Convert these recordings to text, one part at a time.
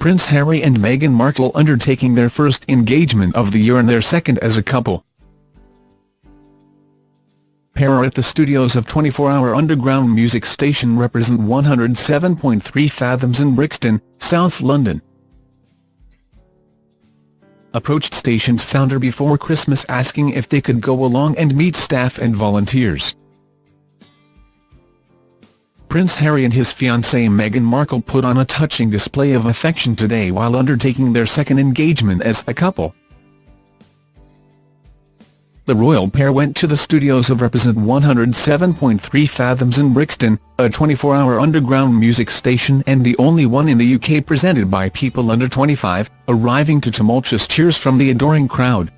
Prince Harry and Meghan Markle undertaking their first engagement of the year and their second as a couple. Pair at the studios of 24-hour underground music station Reprezent 107.3 Fathoms in Brixton, South London. Approached station's founder before Christmas asking if they could go along and meet staff and volunteers. Prince Harry and his fiancée Meghan Markle put on a touching display of affection today while undertaking their second engagement as a couple. The royal pair went to the studios of Reprezent 107.3 Fathoms in Brixton, a 24-hour underground music station and the only one in the UK presented by people under 25, arriving to tumultuous cheers from the adoring crowd.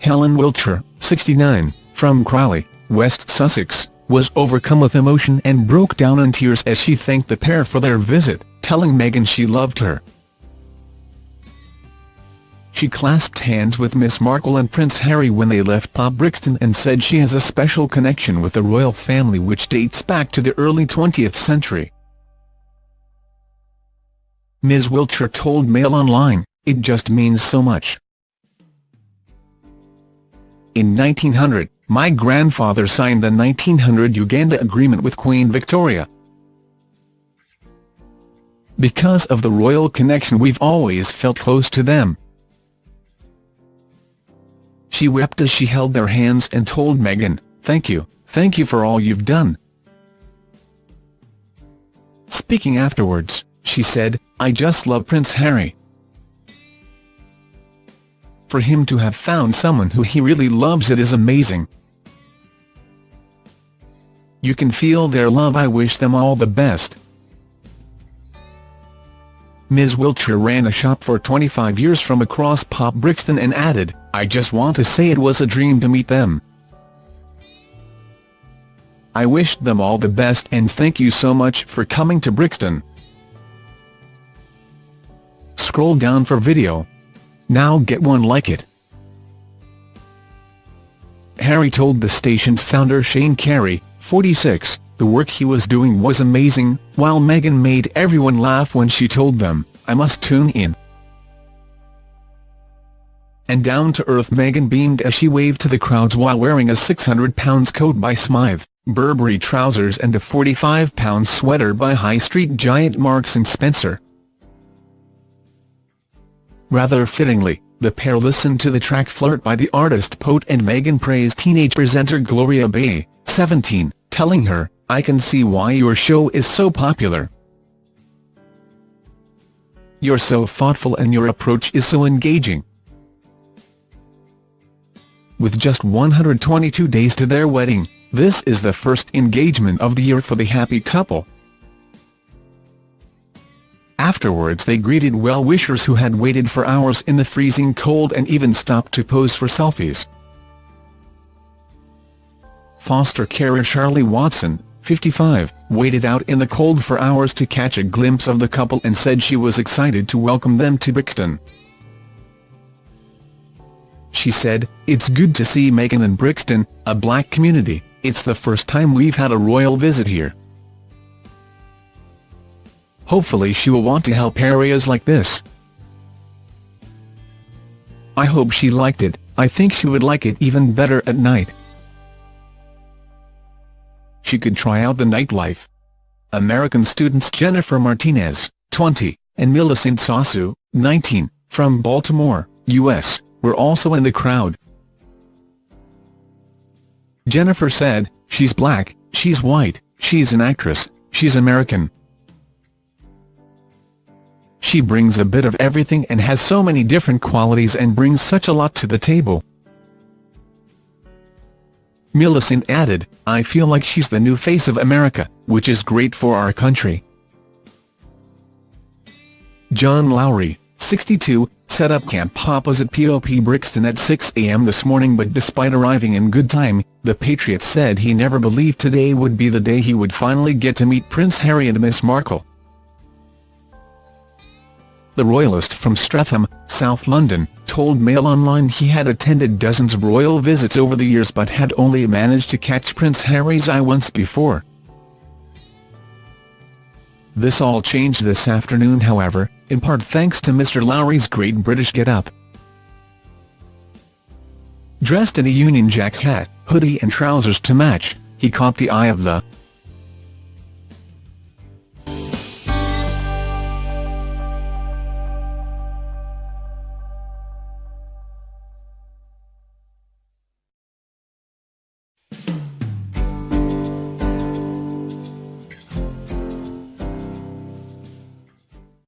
Helen Wiltshire, 69, from Crawley, West Sussex, was overcome with emotion and broke down in tears as she thanked the pair for their visit, telling Meghan she loved her. She clasped hands with Miss Markle and Prince Harry when they left Pop Brixton and said she has a special connection with the royal family which dates back to the early 20th century. Ms Wiltshire told Mail Online, it just means so much. In 1900, my grandfather signed the 1900 Uganda Agreement with Queen Victoria. Because of the royal connection we've always felt close to them. She wept as she held their hands and told Meghan, thank you, thank you for all you've done. Speaking afterwards, she said, I just love Prince Harry. For him to have found someone who he really loves it is amazing. You can feel their love I wish them all the best. Ms Wiltshire ran a shop for 25 years from across Pop Brixton and added, I just want to say it was a dream to meet them. I wished them all the best and thank you so much for coming to Brixton. Scroll down for video. Now get one like it. Harry told the station's founder Shane Carey, 46, the work he was doing was amazing, while Meghan made everyone laugh when she told them, I must tune in. And down-to-earth Meghan beamed as she waved to the crowds while wearing a £600 coat by Smythe, Burberry trousers and a £45 sweater by high street giant Marks & Spencer. Rather fittingly, the pair listened to the track Flirt by the artist Poet and Meghan praised teenage presenter Gloria Bay, 17, telling her, I can see why your show is so popular. You're so thoughtful and your approach is so engaging. With just 122 days to their wedding, this is the first engagement of the year for the happy couple. Afterwards they greeted well-wishers who had waited for hours in the freezing cold and even stopped to pose for selfies foster carer Charlie Watson, 55, waited out in the cold for hours to catch a glimpse of the couple and said she was excited to welcome them to Brixton. She said, It's good to see Meghan in Brixton, a black community, it's the first time we've had a royal visit here. Hopefully she will want to help areas like this. I hope she liked it, I think she would like it even better at night she could try out the nightlife. American students Jennifer Martinez, 20, and Millicent Sasu, 19, from Baltimore, U.S., were also in the crowd. Jennifer said, she's black, she's white, she's an actress, she's American. She brings a bit of everything and has so many different qualities and brings such a lot to the table. Millicent added, I feel like she's the new face of America, which is great for our country. John Lowry, 62, set up camp opposite POP Brixton at 6 a.m. this morning but despite arriving in good time, the Patriot said he never believed today would be the day he would finally get to meet Prince Harry and Miss Markle. The royalist from Streatham, South London, told Mail Online he had attended dozens of royal visits over the years but had only managed to catch Prince Harry's eye once before. This all changed this afternoon however, in part thanks to Mr Lowry's great British get-up. Dressed in a Union Jack hat, hoodie and trousers to match, he caught the eye of the